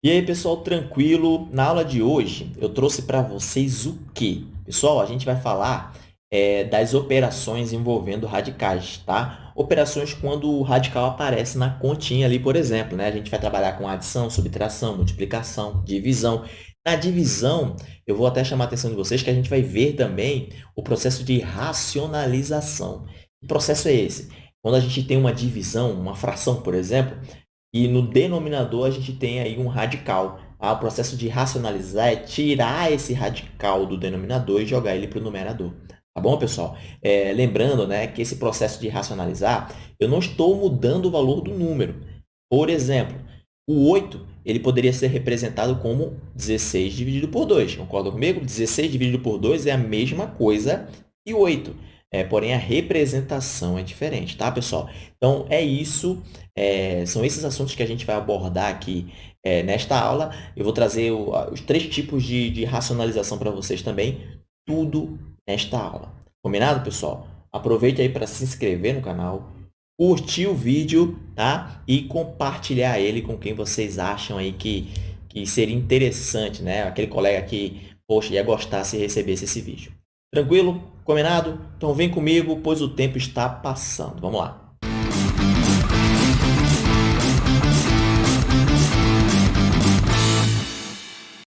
E aí, pessoal, tranquilo? Na aula de hoje, eu trouxe para vocês o quê? Pessoal, a gente vai falar é, das operações envolvendo radicais, tá? Operações quando o radical aparece na continha ali, por exemplo, né? A gente vai trabalhar com adição, subtração, multiplicação, divisão. Na divisão, eu vou até chamar a atenção de vocês que a gente vai ver também o processo de racionalização. Que processo é esse? Quando a gente tem uma divisão, uma fração, por exemplo, e no denominador, a gente tem aí um radical. Ah, o processo de racionalizar é tirar esse radical do denominador e jogar ele para o numerador. Tá bom, pessoal? É, lembrando né, que esse processo de racionalizar, eu não estou mudando o valor do número. Por exemplo, o 8 ele poderia ser representado como 16 dividido por 2. Concorda comigo? 16 dividido por 2 é a mesma coisa que 8. É, porém, a representação é diferente, tá, pessoal? Então, é isso. É, são esses assuntos que a gente vai abordar aqui é, nesta aula. Eu vou trazer o, os três tipos de, de racionalização para vocês também, tudo nesta aula. Combinado, pessoal? Aproveite aí para se inscrever no canal, curtir o vídeo tá? e compartilhar ele com quem vocês acham aí que, que seria interessante, né? Aquele colega que, poxa, ia gostar se recebesse esse vídeo. Tranquilo? Combinado? Então vem comigo, pois o tempo está passando. Vamos lá.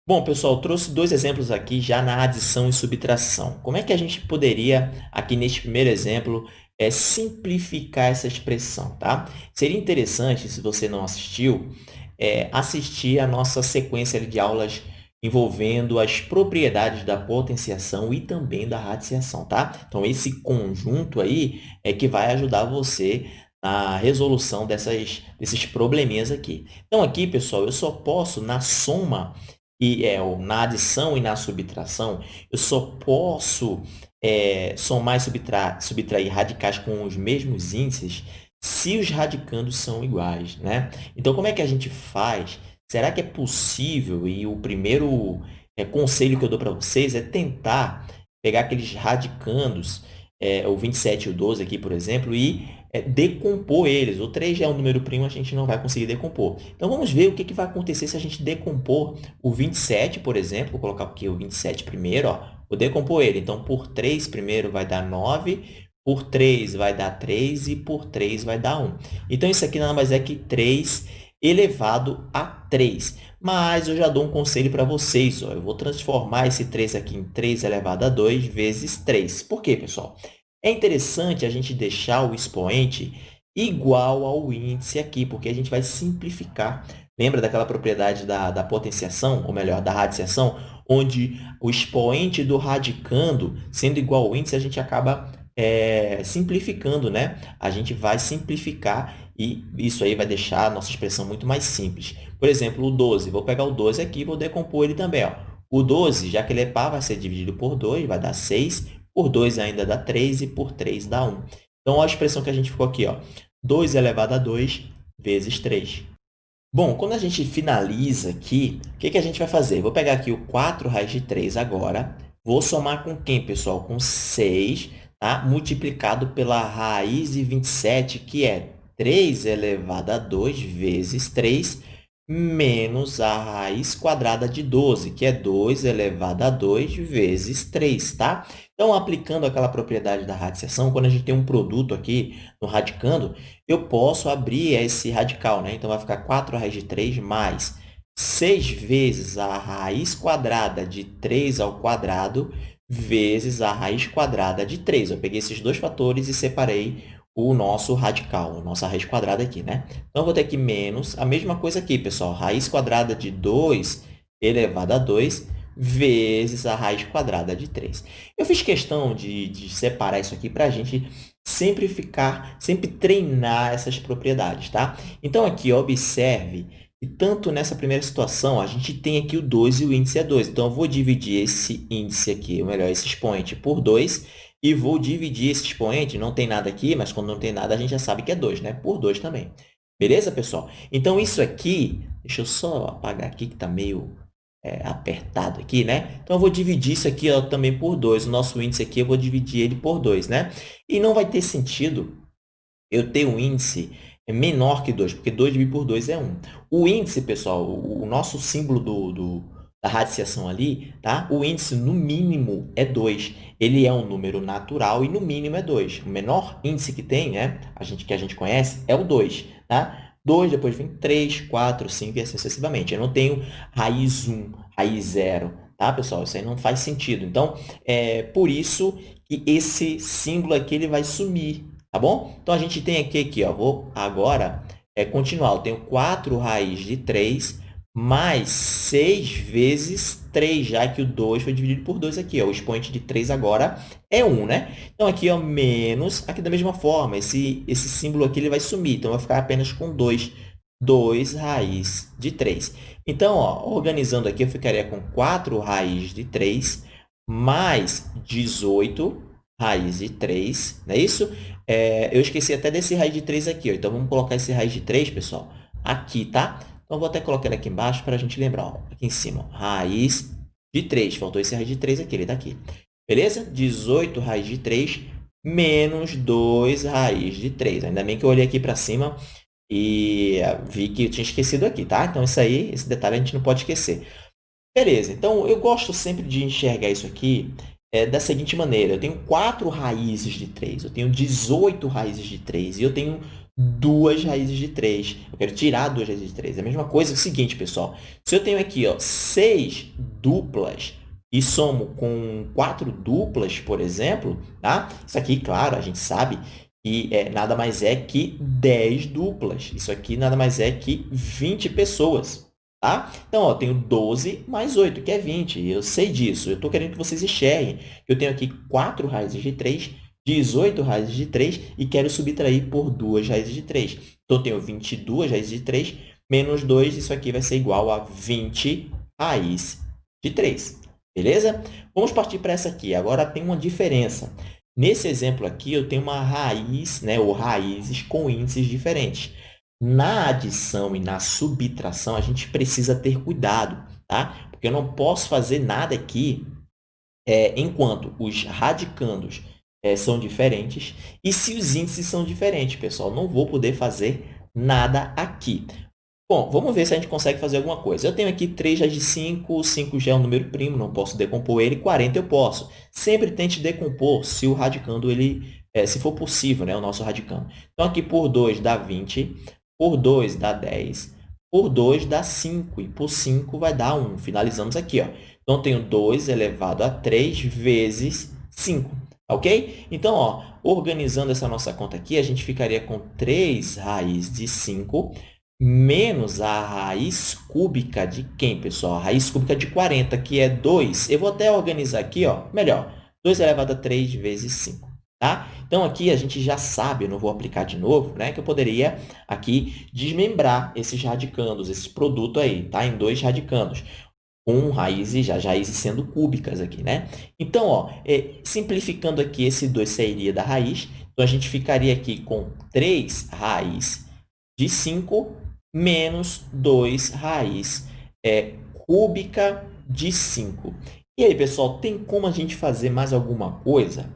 Bom, pessoal, trouxe dois exemplos aqui já na adição e subtração. Como é que a gente poderia, aqui neste primeiro exemplo, é, simplificar essa expressão, tá? Seria interessante, se você não assistiu, é, assistir a nossa sequência de aulas envolvendo as propriedades da potenciação e também da radiciação, tá? Então, esse conjunto aí é que vai ajudar você na resolução dessas, desses probleminhas aqui. Então, aqui, pessoal, eu só posso, na soma, e é, na adição e na subtração, eu só posso é, somar e subtrair, subtrair radicais com os mesmos índices se os radicandos são iguais, né? Então, como é que a gente faz Será que é possível? E o primeiro é, conselho que eu dou para vocês é tentar pegar aqueles radicandos, é, o 27 e o 12 aqui, por exemplo, e é, decompor eles. O 3 já é um número primo, a gente não vai conseguir decompor. Então, vamos ver o que, que vai acontecer se a gente decompor o 27, por exemplo. Vou colocar aqui o 27 primeiro. Ó. Vou decompor ele. Então, por 3 primeiro vai dar 9, por 3 vai dar 3 e por 3 vai dar 1. Então, isso aqui nada mais é que 3 elevado a 3. Mas eu já dou um conselho para vocês. Ó. Eu vou transformar esse 3 aqui em 3 elevado a 2 vezes 3. Por quê, pessoal? É interessante a gente deixar o expoente igual ao índice aqui, porque a gente vai simplificar. Lembra daquela propriedade da, da potenciação, ou melhor, da radiciação, onde o expoente do radicando, sendo igual ao índice, a gente acaba é, simplificando, né? A gente vai simplificar e isso aí vai deixar a nossa expressão muito mais simples. Por exemplo, o 12. Vou pegar o 12 aqui e vou decompor ele também. Ó. O 12, já que ele é par, vai ser dividido por 2, vai dar 6. Por 2 ainda dá 3 e por 3 dá 1. Então, olha a expressão que a gente ficou aqui. Ó. 2 elevado a 2 vezes 3. Bom, quando a gente finaliza aqui, o que, que a gente vai fazer? Vou pegar aqui o 4 raiz de 3 agora. Vou somar com quem, pessoal? Com 6, tá? multiplicado pela raiz de 27, que é 3 elevado a 2 vezes 3 menos a raiz quadrada de 12, que é 2 elevado a 2 vezes 3, tá? Então, aplicando aquela propriedade da radiciação, quando a gente tem um produto aqui no radicando, eu posso abrir esse radical, né? Então, vai ficar 4 raiz de 3 mais 6 vezes a raiz quadrada de 3 ao quadrado vezes a raiz quadrada de 3. Eu peguei esses dois fatores e separei o nosso radical, a nossa raiz quadrada aqui, né? Então, eu vou ter aqui menos, a mesma coisa aqui, pessoal, raiz quadrada de 2 elevado a 2 vezes a raiz quadrada de 3. Eu fiz questão de, de separar isso aqui para a gente sempre ficar, sempre treinar essas propriedades, tá? Então, aqui, observe que tanto nessa primeira situação, a gente tem aqui o 2 e o índice é 2. Então, eu vou dividir esse índice aqui, ou melhor, esse expoente, por 2 e vou dividir esse expoente, não tem nada aqui, mas quando não tem nada, a gente já sabe que é 2, né? Por 2 também. Beleza, pessoal? Então, isso aqui, deixa eu só apagar aqui que está meio é, apertado aqui, né? Então, eu vou dividir isso aqui ó, também por 2. O nosso índice aqui, eu vou dividir ele por 2, né? E não vai ter sentido eu ter um índice menor que 2, porque 2 dividido por 2 é 1. O índice, pessoal, o nosso símbolo do, do, da radiciação ali, tá? o índice, no mínimo, é 2. Ele é um número natural e, no mínimo, é 2. O menor índice que tem, né, a gente, que a gente conhece, é o 2. Tá? 2, depois vem 3, 4, 5 e assim sucessivamente. Eu não tenho raiz 1, raiz 0, tá, pessoal? Isso aí não faz sentido. Então, é por isso que esse símbolo aqui ele vai sumir, tá bom? Então, a gente tem aqui, aqui ó, vou agora é, continuar. Eu tenho 4 raiz de 3 mais 6 vezes 3, já que o 2 foi dividido por 2 aqui. Ó. O expoente de 3 agora é 1, né? Então, aqui, ó, menos, aqui da mesma forma, esse, esse símbolo aqui ele vai sumir. Então, vai ficar apenas com 2. 2 raiz de 3. Então, ó, organizando aqui, eu ficaria com 4 raiz de 3 mais 18 raiz de 3, não é isso? É, eu esqueci até desse raiz de 3 aqui, ó. então vamos colocar esse raiz de 3, pessoal, aqui, tá? Então, vou até colocar ele aqui embaixo para a gente lembrar. Ó. Aqui em cima, ó, raiz de 3. Faltou esse raiz de 3 aqui, ele está aqui. Beleza? 18 raiz de 3 menos 2 raiz de 3. Ainda bem que eu olhei aqui para cima e vi que eu tinha esquecido aqui, tá? Então, isso aí, esse detalhe a gente não pode esquecer. Beleza, então eu gosto sempre de enxergar isso aqui é, da seguinte maneira. Eu tenho 4 raízes de 3, eu tenho 18 raízes de 3 e eu tenho duas raízes de 3. Eu quero tirar duas raízes de 3. É a mesma coisa é o seguinte, pessoal. Se eu tenho aqui ó, 6 duplas e somo com 4 duplas, por exemplo, tá? isso aqui, claro, a gente sabe que é, nada mais é que 10 duplas. Isso aqui nada mais é que 20 pessoas. Tá? Então, ó, eu tenho 12 mais 8, que é 20. Eu sei disso. Eu estou querendo que vocês enxerguem. Eu tenho aqui 4 raízes de 3 18 raízes de 3 e quero subtrair por 2 raízes de 3. Então, eu tenho 22 raízes de 3 menos 2, isso aqui vai ser igual a 20 raiz de 3. Beleza? Vamos partir para essa aqui. Agora, tem uma diferença. Nesse exemplo aqui, eu tenho uma raiz, né, ou raízes com índices diferentes. Na adição e na subtração, a gente precisa ter cuidado, tá? Porque eu não posso fazer nada aqui é, enquanto os radicandos é, são diferentes. E se os índices são diferentes, pessoal, não vou poder fazer nada aqui. Bom, vamos ver se a gente consegue fazer alguma coisa. Eu tenho aqui 3 raiz de 5, 5 já é um número primo, não posso decompor ele, 40 eu posso. Sempre tente decompor se o radicando, ele, é, se for possível, né, o nosso radicando. Então, aqui por 2 dá 20, por 2 dá 10, por 2 dá 5 e por 5 vai dar 1. Finalizamos aqui. Ó. Então, tenho 2 elevado a 3 vezes 5. Ok? Então, ó, organizando essa nossa conta aqui, a gente ficaria com 3 raiz de 5 menos a raiz cúbica de quem, pessoal? A raiz cúbica de 40, que é 2. Eu vou até organizar aqui, ó, melhor. 2 elevado a 3 vezes 5. Tá? Então, aqui a gente já sabe, eu não vou aplicar de novo, né, que eu poderia aqui desmembrar esses radicandos, esse produto aí, tá? em dois radicandos com raízes, já raízes sendo cúbicas aqui, né? Então, ó, é, simplificando aqui, esse 2 sairia da raiz. Então, a gente ficaria aqui com 3 raiz de 5 menos 2 raiz é, cúbica de 5. E aí, pessoal, tem como a gente fazer mais alguma coisa?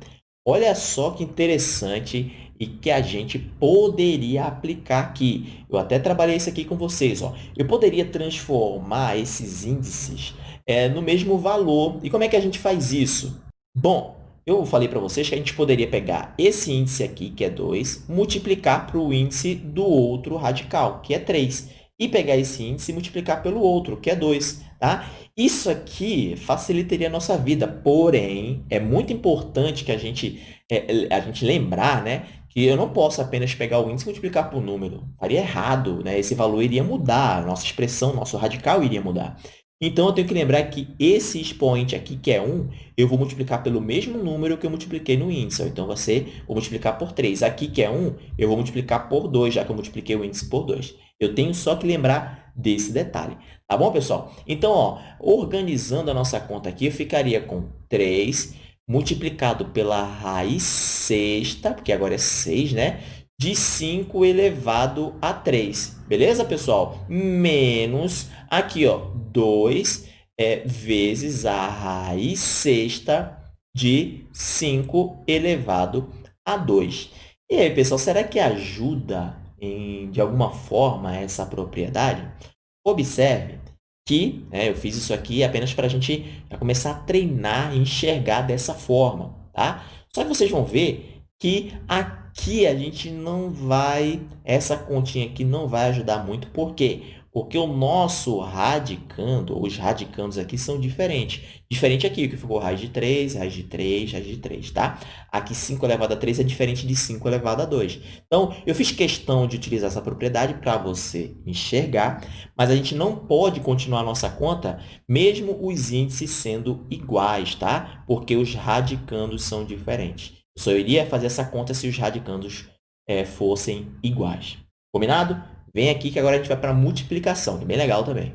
Olha só que interessante e que a gente poderia aplicar aqui. Eu até trabalhei isso aqui com vocês. Ó. Eu poderia transformar esses índices é, no mesmo valor. E como é que a gente faz isso? Bom, eu falei para vocês que a gente poderia pegar esse índice aqui, que é 2, multiplicar para o índice do outro radical, que é 3, e pegar esse índice e multiplicar pelo outro, que é 2. Tá? Isso aqui facilitaria a nossa vida, porém, é muito importante que a gente, é, a gente lembrar né, que eu não posso apenas pegar o índice e multiplicar por número. Faria errado, né? esse valor iria mudar, nossa expressão, nosso radical iria mudar. Então, eu tenho que lembrar que esse expoente aqui, que é 1, eu vou multiplicar pelo mesmo número que eu multipliquei no índice. Então, ser, vou multiplicar por 3. Aqui, que é 1, eu vou multiplicar por 2, já que eu multipliquei o índice por 2. Eu tenho só que lembrar desse detalhe. Tá bom, pessoal? Então, ó, organizando a nossa conta aqui, eu ficaria com 3 multiplicado pela raiz sexta, porque agora é 6, né? De 5 elevado a 3. Beleza, pessoal? Menos, aqui, ó, 2 é, vezes a raiz sexta de 5 elevado a 2. E aí, pessoal, será que ajuda em, de alguma forma, essa propriedade, observe que né, eu fiz isso aqui apenas para a gente começar a treinar e enxergar dessa forma. Tá? Só que vocês vão ver que aqui a gente não vai, essa continha aqui não vai ajudar muito. Por quê? Porque o nosso radicando, os radicandos aqui são diferentes. Diferente aqui, que ficou raiz de 3, raiz de 3, raiz de 3, tá? Aqui 5 elevado a 3 é diferente de 5 elevado a 2. Então, eu fiz questão de utilizar essa propriedade para você enxergar, mas a gente não pode continuar a nossa conta mesmo os índices sendo iguais, tá? Porque os radicandos são diferentes. Eu só iria fazer essa conta se os radicandos é, fossem iguais. Combinado? Vem aqui que agora a gente vai para multiplicação, que é bem legal também.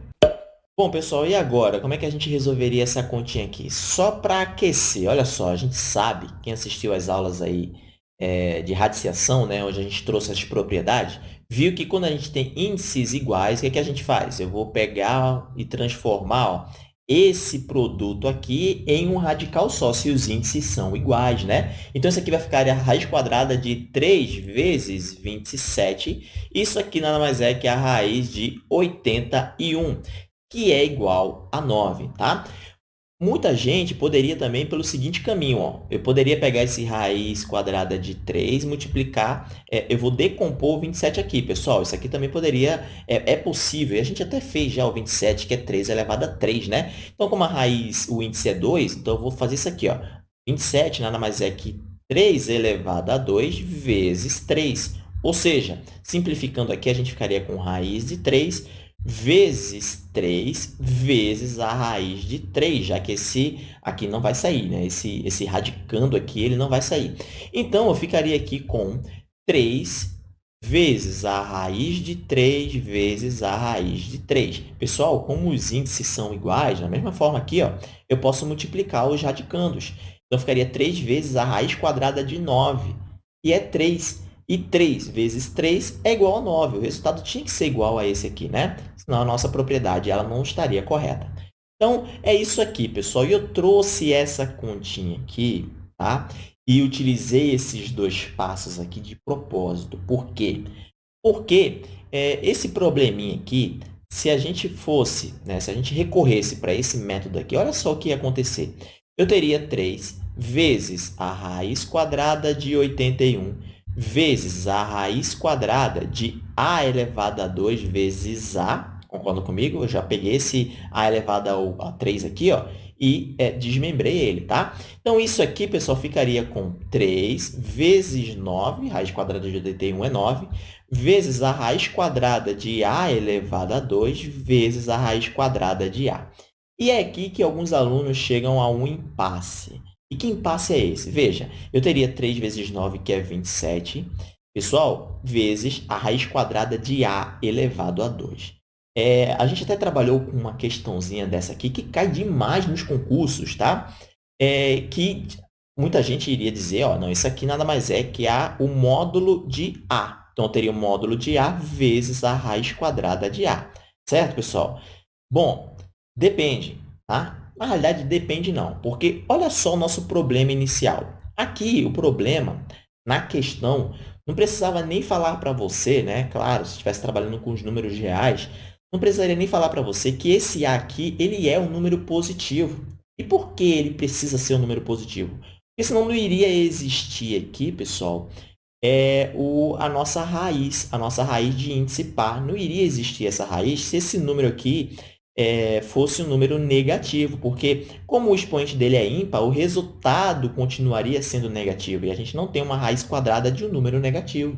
Bom, pessoal, e agora? Como é que a gente resolveria essa continha aqui? Só para aquecer, olha só, a gente sabe, quem assistiu às aulas aí é, de radiciação, né, onde a gente trouxe as propriedades, viu que quando a gente tem índices iguais, o que, é que a gente faz? Eu vou pegar e transformar ó, esse produto aqui em um radical só, se os índices são iguais, né? Então, isso aqui vai ficar a raiz quadrada de 3 vezes 27. Isso aqui nada mais é que a raiz de 81, que é igual a 9, tá? Muita gente poderia também pelo seguinte caminho, ó. eu poderia pegar esse raiz quadrada de 3 multiplicar, é, eu vou decompor o 27 aqui, pessoal, isso aqui também poderia, é, é, possível, e a gente até fez já o 27, que é 3 elevado a 3, né? Então, como a raiz, o índice é 2, então eu vou fazer isso aqui, ó. 27 nada mais é que 3 elevado a 2 vezes 3, ou seja, simplificando aqui, a gente ficaria com raiz de 3 vezes 3 vezes a raiz de 3, já que esse aqui não vai sair, né? Esse, esse radicando aqui, ele não vai sair. Então, eu ficaria aqui com 3 vezes a raiz de 3 vezes a raiz de 3. Pessoal, como os índices são iguais, da mesma forma aqui, ó, eu posso multiplicar os radicandos. Então, ficaria 3 vezes a raiz quadrada de 9, e é 3. E 3 vezes 3 é igual a 9. O resultado tinha que ser igual a esse aqui, né? Senão a nossa propriedade ela não estaria correta. Então, é isso aqui, pessoal. E eu trouxe essa continha aqui, tá? E utilizei esses dois passos aqui de propósito. Por quê? Porque é, esse probleminha aqui, se a gente fosse, né, se a gente recorresse para esse método aqui, olha só o que ia acontecer. Eu teria 3 vezes a raiz quadrada de 81 vezes a raiz quadrada de a elevado a 2 vezes a, concorda comigo? Eu já peguei esse a elevado a 3 aqui, ó, e é, desmembrei ele, tá? Então, isso aqui, pessoal, ficaria com 3 vezes 9, raiz quadrada de 81 é 9, vezes a raiz quadrada de a elevado a 2 vezes a raiz quadrada de a. E é aqui que alguns alunos chegam a um impasse. E que impasse é esse? Veja, eu teria 3 vezes 9, que é 27, pessoal, vezes a raiz quadrada de a elevado a 2. É, a gente até trabalhou com uma questãozinha dessa aqui, que cai demais nos concursos, tá? É, que muita gente iria dizer, ó, não, isso aqui nada mais é que a, o módulo de a. Então, eu teria o módulo de a vezes a raiz quadrada de a. Certo, pessoal? Bom, depende, tá? Na realidade, depende não, porque olha só o nosso problema inicial. Aqui, o problema, na questão, não precisava nem falar para você, né? Claro, se estivesse trabalhando com os números reais, não precisaria nem falar para você que esse A aqui, ele é um número positivo. E por que ele precisa ser um número positivo? Porque senão não iria existir aqui, pessoal, é o, a nossa raiz, a nossa raiz de índice par. Não iria existir essa raiz se esse número aqui é, fosse um número negativo, porque como o expoente dele é ímpar, o resultado continuaria sendo negativo, e a gente não tem uma raiz quadrada de um número negativo.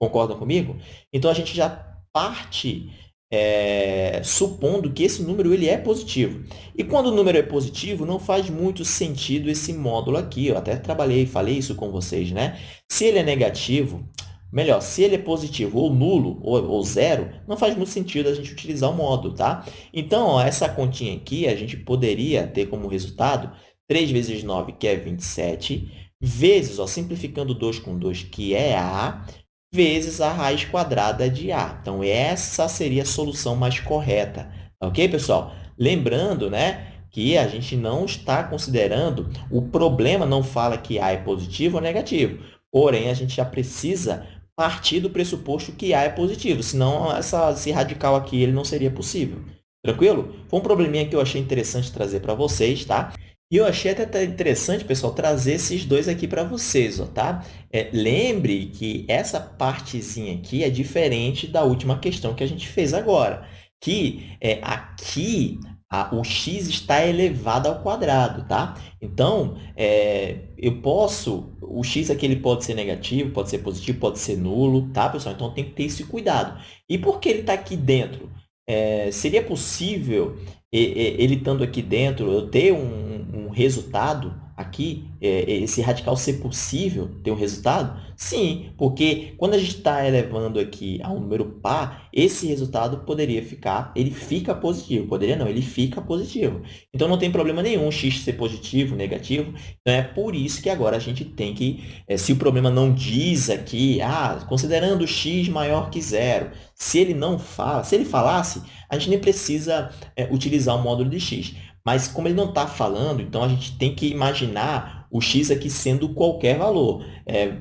Concordam comigo? Então, a gente já parte é, supondo que esse número ele é positivo. E quando o número é positivo, não faz muito sentido esse módulo aqui. Eu até trabalhei, falei isso com vocês, né? Se ele é negativo, Melhor, se ele é positivo ou nulo ou, ou, zero, não faz muito sentido a gente utilizar o módulo, tá? Então, ó, essa continha aqui, a gente poderia ter como resultado 3 vezes 9, que é 27, vezes, ó, simplificando 2 com 2, que é A, vezes a raiz quadrada de A. Então, essa seria a solução mais correta. Ok, pessoal? Lembrando, né, que a gente não está considerando, o problema não fala que A é positivo ou negativo. Porém, a gente já precisa partir do pressuposto que A é positivo, senão essa, esse radical aqui ele não seria possível. Tranquilo? Foi um probleminha que eu achei interessante trazer para vocês, tá? E eu achei até interessante, pessoal, trazer esses dois aqui para vocês, ó, tá? É, lembre que essa partezinha aqui é diferente da última questão que a gente fez agora, que é, aqui a, o x está elevado ao quadrado, tá? Então, é, eu posso... O x aqui ele pode ser negativo, pode ser positivo, pode ser nulo, tá, pessoal? Então, tem que ter esse cuidado. E por que ele está aqui dentro? É, seria possível, ele estando aqui dentro, eu ter um, um resultado aqui, é, esse radical ser possível ter um resultado? Sim, porque quando a gente está elevando aqui a um número par, esse resultado poderia ficar, ele fica positivo. Poderia não, ele fica positivo. Então, não tem problema nenhum x ser positivo, negativo. Então, é por isso que agora a gente tem que, é, se o problema não diz aqui, ah, considerando x maior que zero, se ele não fala, se ele falasse, a gente nem precisa é, utilizar o módulo de x. Mas como ele não está falando, então a gente tem que imaginar o x aqui sendo qualquer valor, é,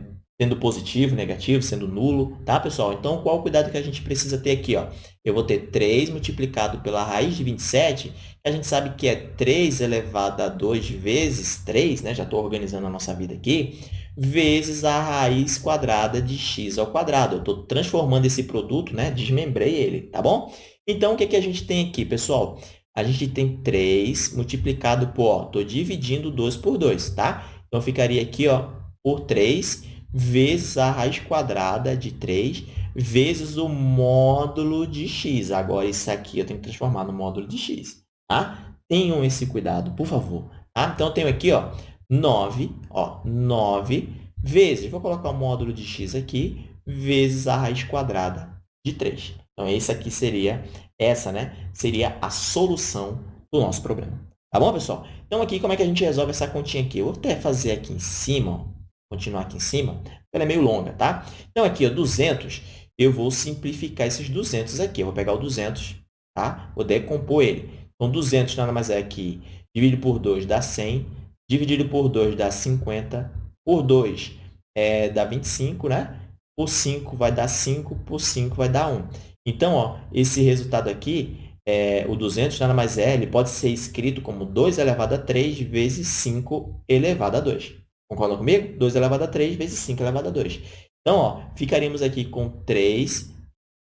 sendo positivo, negativo, sendo nulo, tá, pessoal? Então, qual o cuidado que a gente precisa ter aqui? Ó? Eu vou ter 3 multiplicado pela raiz de 27, que a gente sabe que é 3 elevado a 2 vezes 3, né? já estou organizando a nossa vida aqui, vezes a raiz quadrada de x ao quadrado. Eu estou transformando esse produto, né? desmembrei ele, tá bom? Então, o que, que a gente tem aqui, pessoal? A gente tem 3 multiplicado por, estou dividindo 2 por 2, tá? Então, ficaria aqui, ó, por 3 vezes a raiz quadrada de 3 vezes o módulo de x. Agora, isso aqui eu tenho que transformar no módulo de x, tá? Tenham esse cuidado, por favor. Tá? Então, eu tenho aqui, ó, 9, ó, 9 vezes, vou colocar o módulo de x aqui, vezes a raiz quadrada de 3. Então, esse aqui seria essa né, seria a solução do nosso problema. Tá bom, pessoal? Então, aqui, como é que a gente resolve essa continha aqui? Eu vou até fazer aqui em cima, ó, continuar aqui em cima, ela é meio longa, tá? Então, aqui, ó, 200, eu vou simplificar esses 200 aqui. Eu vou pegar o 200, tá? Vou decompor ele. Então, 200 nada mais é que dividido por 2 dá 100, dividido por 2 dá 50, por 2 é, dá 25, né? Por 5 vai dar 5, por 5 vai dar 1. Então, ó, esse resultado aqui, é, o 200 nada mais é, ele pode ser escrito como 2 elevado a 3 vezes 5 elevado a 2. Concordam comigo? 2 elevado a 3 vezes 5 elevado a 2. Então, ó, ficaríamos aqui com 3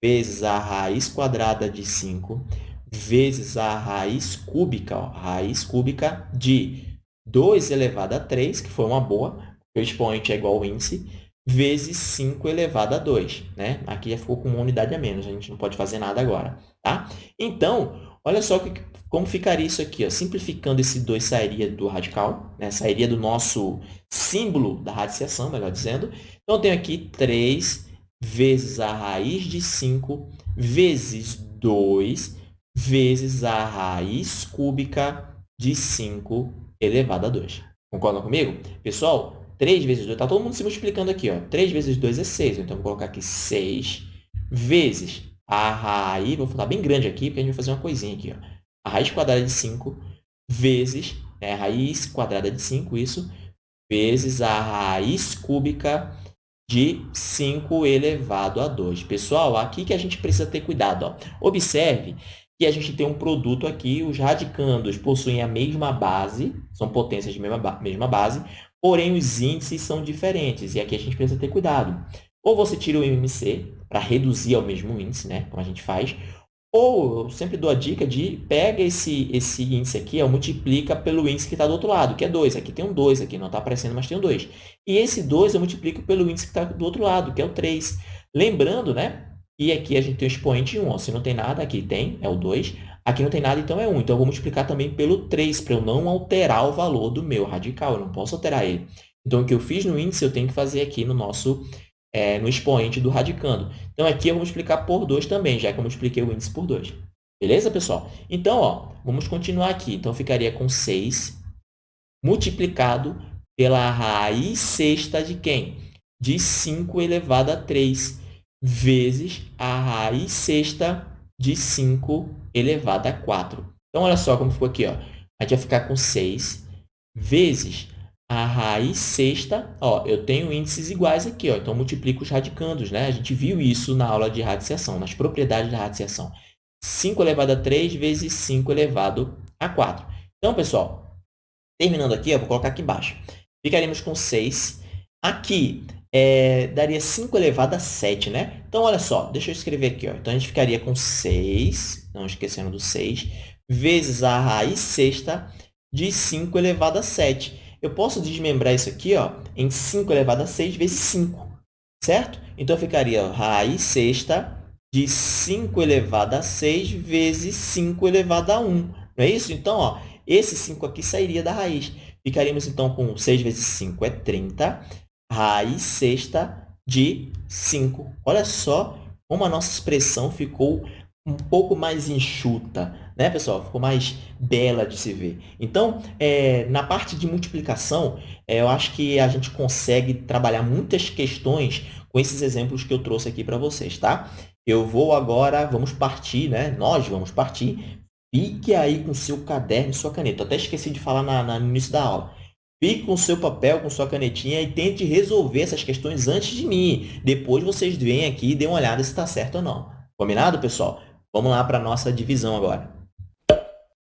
vezes a raiz quadrada de 5 vezes a raiz cúbica, ó, raiz cúbica de 2 elevado a 3, que foi uma boa, o expoente é igual ao índice, vezes 5 elevado a 2. Né? Aqui já ficou com uma unidade a menos, a gente não pode fazer nada agora. Tá? Então, olha só que, como ficaria isso aqui. Ó. Simplificando, esse 2 sairia do radical, né? sairia do nosso símbolo da radiciação, melhor dizendo. Então, eu tenho aqui 3 vezes a raiz de 5 vezes 2 vezes a raiz cúbica de 5 elevado a 2. Concordam comigo? Pessoal, 3 vezes 2, está todo mundo se multiplicando aqui. Ó. 3 vezes 2 é 6. Então, vou colocar aqui 6 vezes a raiz, vou falar bem grande aqui, porque a gente vai fazer uma coisinha aqui. Ó. A raiz quadrada de 5 vezes, é, a raiz quadrada de 5, isso, vezes a raiz cúbica de 5 elevado a 2. Pessoal, aqui que a gente precisa ter cuidado. Ó. Observe que a gente tem um produto aqui, os radicandos possuem a mesma base, são potências de mesma, mesma base, porém os índices são diferentes, e aqui a gente precisa ter cuidado. Ou você tira o MMC para reduzir ao mesmo índice, né, como a gente faz, ou eu sempre dou a dica de pega esse, esse índice aqui, ó, multiplica pelo índice que está do outro lado, que é 2. Aqui tem um 2, aqui não está aparecendo, mas tem um 2. E esse 2 eu multiplico pelo índice que está do outro lado, que é o 3. Lembrando, né? E aqui a gente tem o expoente 1. Ó. Se não tem nada, aqui tem, é o 2. Aqui não tem nada, então é 1. Então, eu vou multiplicar também pelo 3, para eu não alterar o valor do meu radical. Eu não posso alterar ele. Então, o que eu fiz no índice, eu tenho que fazer aqui no nosso é, no expoente do radicando. Então, aqui eu vou multiplicar por 2 também, já que eu multipliquei o índice por 2. Beleza, pessoal? Então, ó, vamos continuar aqui. Então, ficaria com 6 multiplicado pela raiz sexta de quem? De 5 elevado a 3, vezes a raiz sexta de 5 elevado a 4. Então, olha só como ficou aqui. Ó. A gente vai ficar com 6 vezes a raiz sexta, ó, eu tenho índices iguais aqui, ó, então multiplico os radicandos, né? A gente viu isso na aula de radiciação, nas propriedades da radiciação. 5 elevado a 3 vezes 5 elevado a 4. Então, pessoal, terminando aqui, eu vou colocar aqui embaixo. Ficaríamos com 6. Aqui, é, daria 5 elevado a 7, né? Então, olha só, deixa eu escrever aqui. Ó. Então, a gente ficaria com 6, não esquecendo do 6, vezes a raiz sexta de 5 elevado a 7. Eu posso desmembrar isso aqui ó, em 5 elevado a 6 vezes 5, certo? Então, ficaria raiz sexta de 5 elevado a 6 vezes 5 elevado a 1. Não é isso? Então, ó, esse 5 aqui sairia da raiz. Ficaríamos, então, com 6 vezes 5 é 30, raiz sexta de 5. Olha só como a nossa expressão ficou um pouco mais enxuta, né, pessoal? Ficou mais bela de se ver. Então, é, na parte de multiplicação, é, eu acho que a gente consegue trabalhar muitas questões com esses exemplos que eu trouxe aqui para vocês, tá? Eu vou agora, vamos partir, né? Nós vamos partir. Fique aí com seu caderno e sua caneta. Eu até esqueci de falar na, na, no início da aula. Fique com seu papel, com sua canetinha e tente resolver essas questões antes de mim. Depois vocês vêm aqui e dêem uma olhada se está certo ou não. Combinado, pessoal? Vamos lá para a nossa divisão agora.